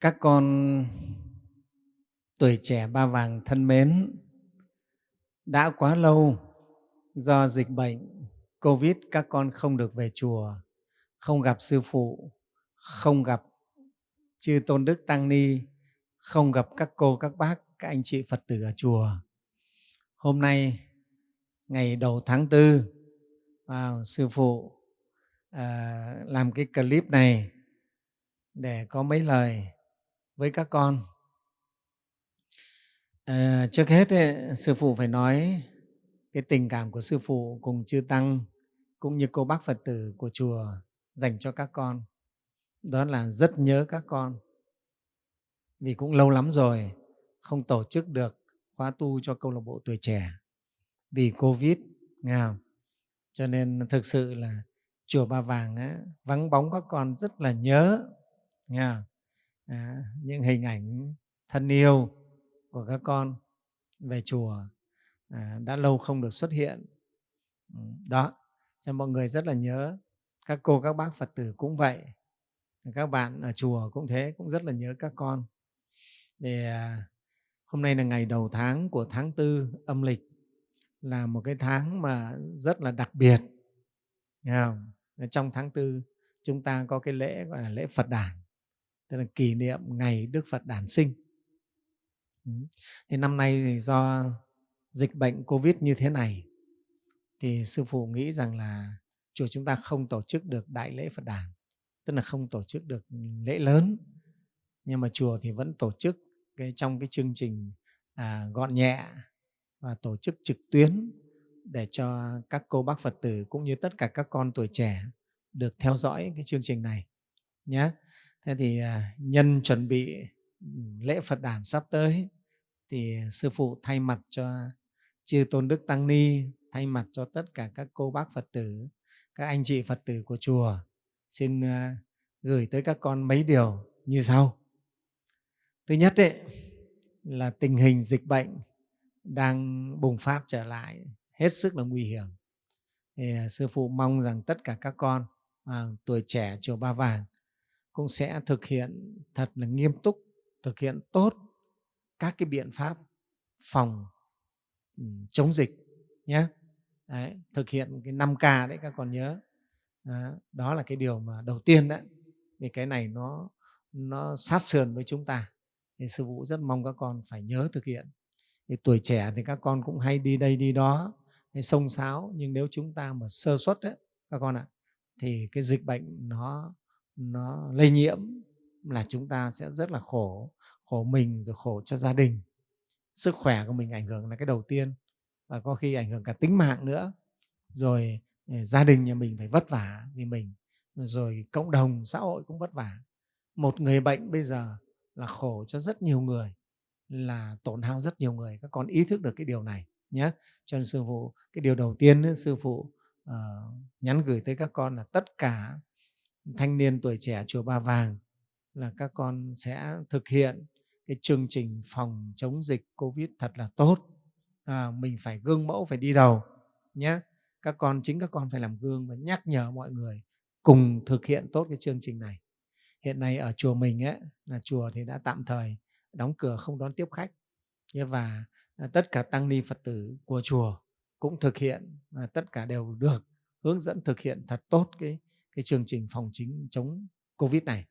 các con tuổi trẻ ba vàng thân mến đã quá lâu do dịch bệnh covid các con không được về chùa không gặp sư phụ không gặp chư tôn đức tăng ni không gặp các cô các bác các anh chị phật tử ở chùa. Hôm nay ngày đầu tháng tư wow, sư phụ à, làm cái clip này để có mấy lời với các con à, trước hết ấy, sư phụ phải nói cái tình cảm của sư phụ cùng chư tăng cũng như cô bác phật tử của chùa dành cho các con đó là rất nhớ các con vì cũng lâu lắm rồi không tổ chức được khóa tu cho câu lạc bộ tuổi trẻ vì covid nghe không? cho nên thực sự là chùa ba vàng á, vắng bóng các con rất là nhớ nghe không? À, những hình ảnh thân yêu của các con về chùa à, đã lâu không được xuất hiện. Ừ, đó cho mọi người rất là nhớ các cô các bác phật tử cũng vậy. Các bạn ở chùa cũng thế cũng rất là nhớ các con. Thì à, hôm nay là ngày đầu tháng của tháng tư âm lịch là một cái tháng mà rất là đặc biệt Nghe không? trong tháng tư chúng ta có cái lễ gọi là lễ phật đản tức là kỷ niệm ngày đức phật đản sinh. Thì năm nay thì do dịch bệnh covid như thế này thì sư phụ nghĩ rằng là chùa chúng ta không tổ chức được đại lễ phật đản tức là không tổ chức được lễ lớn. Nhưng mà chùa thì vẫn tổ chức cái trong cái chương trình à, gọn nhẹ và tổ chức trực tuyến để cho các cô bác Phật tử cũng như tất cả các con tuổi trẻ được theo dõi cái chương trình này nhé. Thế thì à, nhân chuẩn bị lễ Phật đản sắp tới thì sư phụ thay mặt cho chư tôn đức tăng ni thay mặt cho tất cả các cô bác Phật tử, các anh chị Phật tử của chùa xin à, gửi tới các con mấy điều như sau. Thứ nhất ấy, là tình hình dịch bệnh đang bùng phát trở lại hết sức là nguy hiểm. Thì à, sư phụ mong rằng tất cả các con à, tuổi trẻ chùa Ba Vàng cũng sẽ thực hiện thật là nghiêm túc, thực hiện tốt các cái biện pháp phòng ừ, chống dịch nhé. Đấy, thực hiện cái 5K đấy các con nhớ. Đó, đó là cái điều mà đầu tiên đấy. Vì cái này nó nó sát sườn với chúng ta. Thì sư phụ rất mong các con phải nhớ thực hiện. Thì tuổi trẻ thì các con cũng hay đi đây đi đó, hay xông xáo nhưng nếu chúng ta mà sơ suất đấy các con ạ thì cái dịch bệnh nó nó lây nhiễm là chúng ta sẽ rất là khổ khổ mình rồi khổ cho gia đình. Sức khỏe của mình ảnh hưởng là cái đầu tiên và có khi ảnh hưởng cả tính mạng nữa. Rồi ờ, gia đình nhà mình phải vất vả vì mình rồi cộng đồng xã hội cũng vất vả. Một người bệnh bây giờ là khổ cho rất nhiều người là tổn hao rất nhiều người. Các con ý thức được cái điều này nhé. Cho nên sư phụ cái điều đầu tiên sư phụ uh, nhắn gửi tới các con là tất cả thanh niên tuổi trẻ chùa Ba Vàng là các con sẽ thực hiện cái chương trình phòng chống dịch Covid thật là tốt. À, mình phải gương mẫu, phải đi đầu nhé. Các con chính các con phải làm gương và nhắc nhở mọi người cùng thực hiện tốt cái chương trình này. Hiện nay ở chùa mình ấy, là chùa thì đã tạm thời đóng cửa không đón tiếp khách và à, tất cả tăng ni Phật tử của chùa cũng thực hiện và tất cả đều được hướng dẫn thực hiện thật tốt cái cái chương trình phòng chính chống Covid này.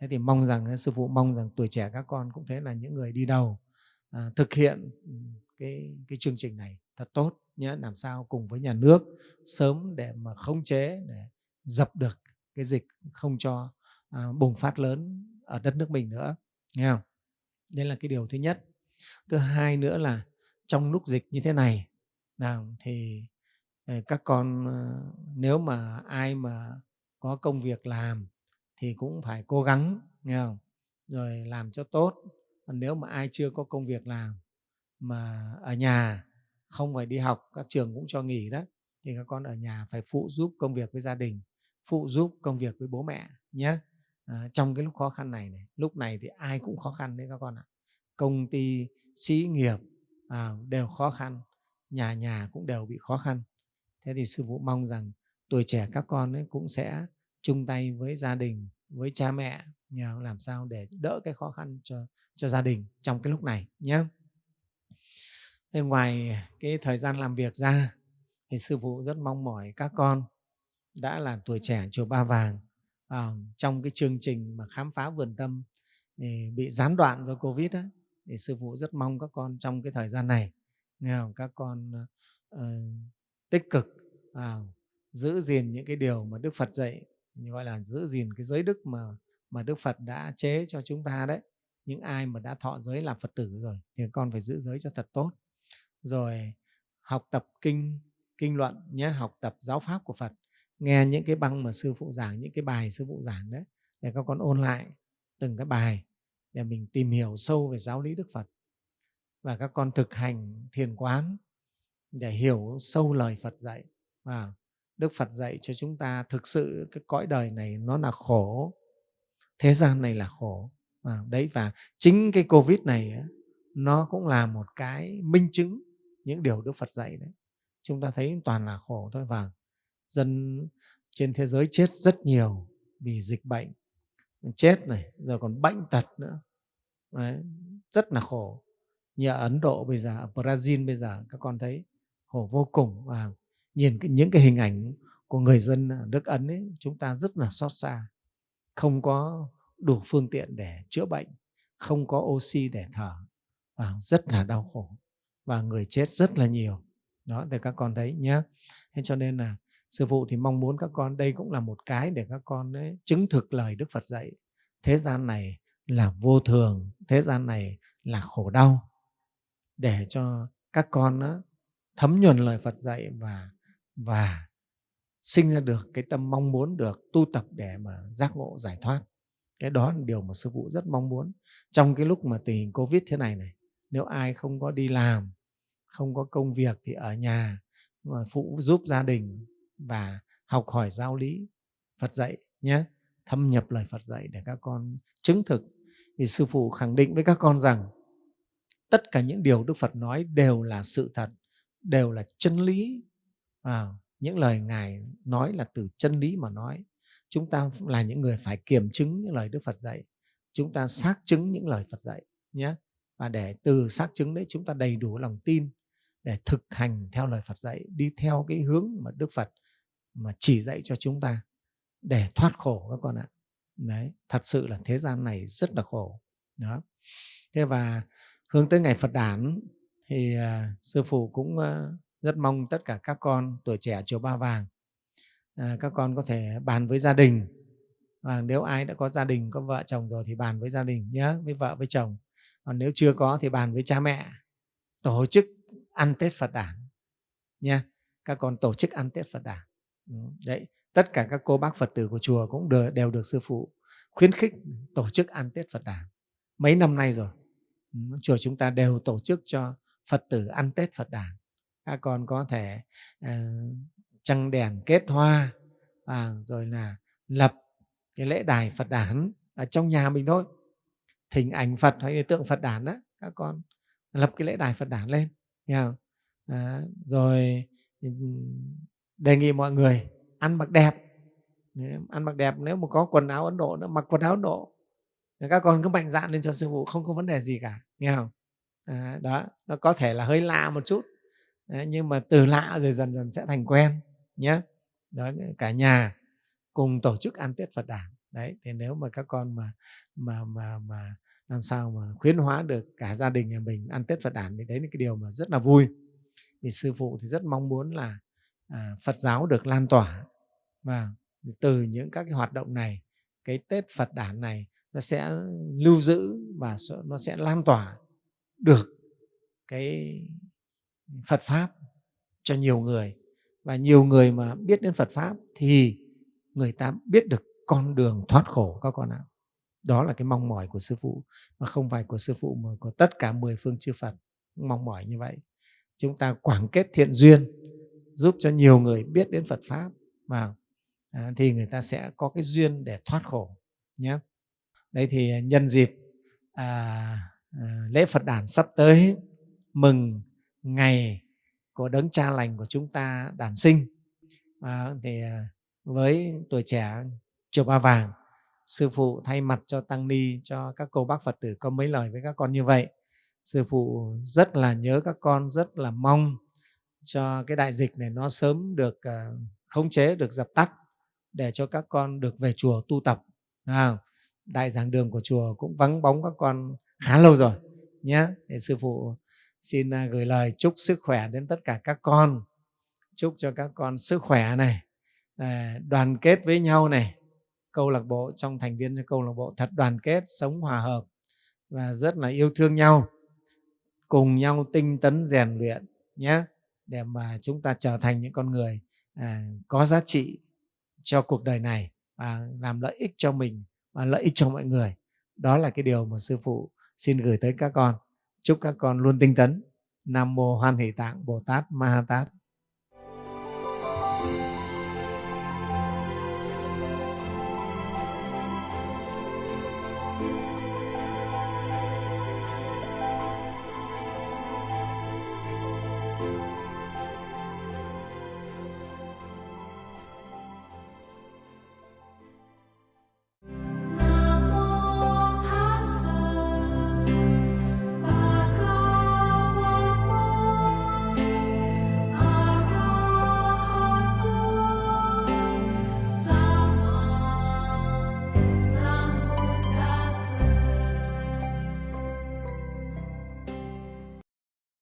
Thế thì mong rằng à, sư phụ mong rằng tuổi trẻ các con cũng thế là những người đi đầu à, thực hiện ừ, cái cái chương trình này thật tốt nhé làm sao cùng với nhà nước sớm để mà khống chế để dập được cái dịch không cho à, bùng phát lớn ở đất nước mình nữa nghe không? Đây là cái điều thứ nhất. Thứ hai nữa là trong lúc dịch như thế này nào thì ờ, các con ờ, nếu mà ai mà có công việc làm thì cũng phải cố gắng nghe không? rồi làm cho tốt. Còn nếu mà ai chưa có công việc làm mà ở nhà không phải đi học các trường cũng cho nghỉ đó thì các con ở nhà phải phụ giúp công việc với gia đình phụ giúp công việc với bố mẹ nhé. À, trong cái lúc khó khăn này, này lúc này thì ai cũng khó khăn đấy các con ạ. Công ty sĩ nghiệp à, đều khó khăn nhà nhà cũng đều bị khó khăn. Thế thì sư phụ mong rằng tuổi trẻ các con ấy cũng sẽ chung tay với gia đình với cha mẹ nhờ làm sao để đỡ cái khó khăn cho cho gia đình trong cái lúc này nhé thế ngoài cái thời gian làm việc ra thì sư phụ rất mong mỏi các con đã là tuổi trẻ chùa Ba Vàng à, trong cái chương trình mà khám phá vườn tâm thì bị gián đoạn do Covid á, thì sư phụ rất mong các con trong cái thời gian này nghe không? các con uh, tích cực uh, giữ gìn những cái điều mà Đức Phật dạy gọi là giữ gìn cái giới đức mà mà Đức Phật đã chế cho chúng ta đấy. Những ai mà đã thọ giới làm Phật tử rồi thì con phải giữ giới cho thật tốt. Rồi học tập kinh kinh luận nhé, học tập giáo pháp của Phật, nghe những cái băng mà sư phụ giảng, những cái bài sư phụ giảng đấy, để các con ôn lại từng cái bài để mình tìm hiểu sâu về giáo lý Đức Phật. Và các con thực hành thiền quán để hiểu sâu lời Phật dạy. Và Đức Phật dạy cho chúng ta thực sự cái cõi đời này nó là khổ thế gian này là khổ. À, đấy và chính cái covid này nó cũng là một cái minh chứng những điều Đức Phật dạy đấy. Chúng ta thấy toàn là khổ thôi và dân trên thế giới chết rất nhiều vì dịch bệnh. Chết này rồi còn bệnh tật nữa. Đấy, rất là khổ. Như ở Ấn Độ bây giờ ở Brazil bây giờ các con thấy khổ vô cùng và nhìn những cái hình ảnh của người dân à, ở nước Ấn ấy, chúng ta rất là xót xa. Không có đủ phương tiện để chữa bệnh không có oxy để thở và rất là đau khổ và người chết rất là nhiều. Đó thì các con thấy nhé thế cho nên là sư phụ thì mong muốn các con đây cũng là một cái để các con ấy, chứng thực lời đức phật dạy. Thế gian này là vô thường thế gian này là khổ đau. Để cho các con đó, thấm nhuần lời phật dạy và và sinh ra được cái tâm mong muốn được tu tập để mà giác ngộ, giải thoát. Cái đó là điều mà sư phụ rất mong muốn. Trong cái lúc mà tình hình covid thế này này, nếu ai không có đi làm, không có công việc thì ở nhà phụ giúp gia đình và học hỏi giáo lý, Phật dạy nhé, thâm nhập lời Phật dạy để các con chứng thực. Thì sư phụ khẳng định với các con rằng tất cả những điều Đức Phật nói đều là sự thật, đều là chân lý à, những lời ngài nói là từ chân lý mà nói. Chúng ta là những người phải kiểm chứng những lời Đức Phật dạy. Chúng ta xác chứng những lời Phật dạy nhé. Và để từ xác chứng đấy chúng ta đầy đủ lòng tin để thực hành theo lời Phật dạy đi theo cái hướng mà Đức Phật mà chỉ dạy cho chúng ta để thoát khổ các con ạ. Đấy thật sự là thế gian này rất là khổ. Đó. Thế và hướng tới ngày Phật đản thì uh, sư phụ cũng uh, rất mong tất cả các con tuổi trẻ chùa Ba Vàng à, các con có thể bàn với gia đình. Và nếu ai đã có gia đình có vợ chồng rồi thì bàn với gia đình nhé với vợ với chồng. Còn nếu chưa có thì bàn với cha mẹ. Tổ chức ăn tết phật đản nha các con tổ chức ăn tết phật đản. Ừ, đấy tất cả các cô bác phật tử của chùa cũng đều, đều được sư phụ khuyến khích tổ chức ăn tết phật đản mấy năm nay rồi. Ừ, chùa chúng ta đều tổ chức cho phật tử ăn tết phật đản. À, các con có thể ờ, trăng đèn kết hoa à, rồi là lập cái lễ đài phật đản ở trong nhà mình thôi. Thỉnh ảnh phật hay tượng phật đản đó các con lập cái lễ đài phật đản lên nghe không? À, rồi đề nghị mọi người ăn mặc đẹp. Ăn mặc đẹp nếu mà có quần áo ấn độ nữa mặc quần áo ấn độ. Các con cứ mạnh dạn lên cho sư phụ không có vấn đề gì cả nghe không? À, đó nó có thể là hơi lạ một chút. Đấy, nhưng mà từ lạ rồi dần dần sẽ thành quen nhé đó cả nhà cùng tổ chức ăn tết phật đản đấy thì nếu mà các con mà mà mà mà làm sao mà khuyến hóa được cả gia đình nhà mình ăn tết phật đản thì đấy là cái điều mà rất là vui. Vì sư phụ thì rất mong muốn là à, phật giáo được lan tỏa. Và từ những các cái hoạt động này cái tết phật đản này nó sẽ lưu giữ và nó sẽ lan tỏa được cái phật pháp cho nhiều người và nhiều người mà biết đến Phật pháp thì người ta biết được con đường thoát khổ các con ạ. Đó là cái mong mỏi của sư phụ mà không phải của sư phụ mà của tất cả mười phương chư Phật mong mỏi như vậy. Chúng ta quảng kết thiện duyên giúp cho nhiều người biết đến Phật pháp và à, thì người ta sẽ có cái duyên để thoát khổ nhé. Đây thì nhân dịp à, à, lễ Phật đản sắp tới mừng ngày của đấng cha lành của chúng ta đản sinh. À, thì với tuổi trẻ chùa Ba Vàng sư phụ thay mặt cho tăng ni cho các cô bác phật tử có mấy lời với các con như vậy. Sư phụ rất là nhớ các con rất là mong cho cái đại dịch này nó sớm được à, khống chế được dập tắt để cho các con được về chùa tu tập. À, đại giảng đường của chùa cũng vắng bóng các con khá lâu rồi nhé. Thì sư phụ xin à, gửi lời chúc sức khỏe đến tất cả các con. Chúc cho các con sức khỏe này à, đoàn kết với nhau này. Câu lạc bộ trong thành viên cho câu lạc bộ thật đoàn kết sống hòa hợp và rất là yêu thương nhau. Cùng nhau tinh tấn rèn luyện nhé để mà chúng ta trở thành những con người à, có giá trị cho cuộc đời này và làm lợi ích cho mình và lợi ích cho mọi người. Đó là cái điều mà sư phụ xin gửi tới các con chúc các con luôn tinh tấn. Nam mô hoan hỷ tạng bồ tát ma ha tát.